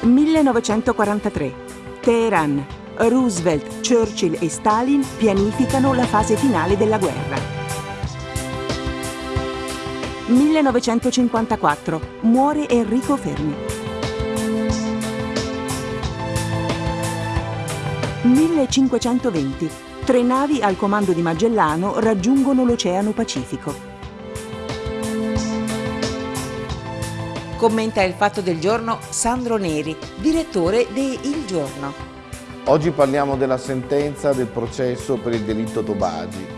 1943. Teheran. Roosevelt, Churchill e Stalin pianificano la fase finale della guerra. 1954. Muore Enrico Fermi. 1520. Tre navi al comando di Magellano raggiungono l'Oceano Pacifico. Commenta il fatto del giorno Sandro Neri, direttore di Il Giorno. Oggi parliamo della sentenza del processo per il delitto Tobagi.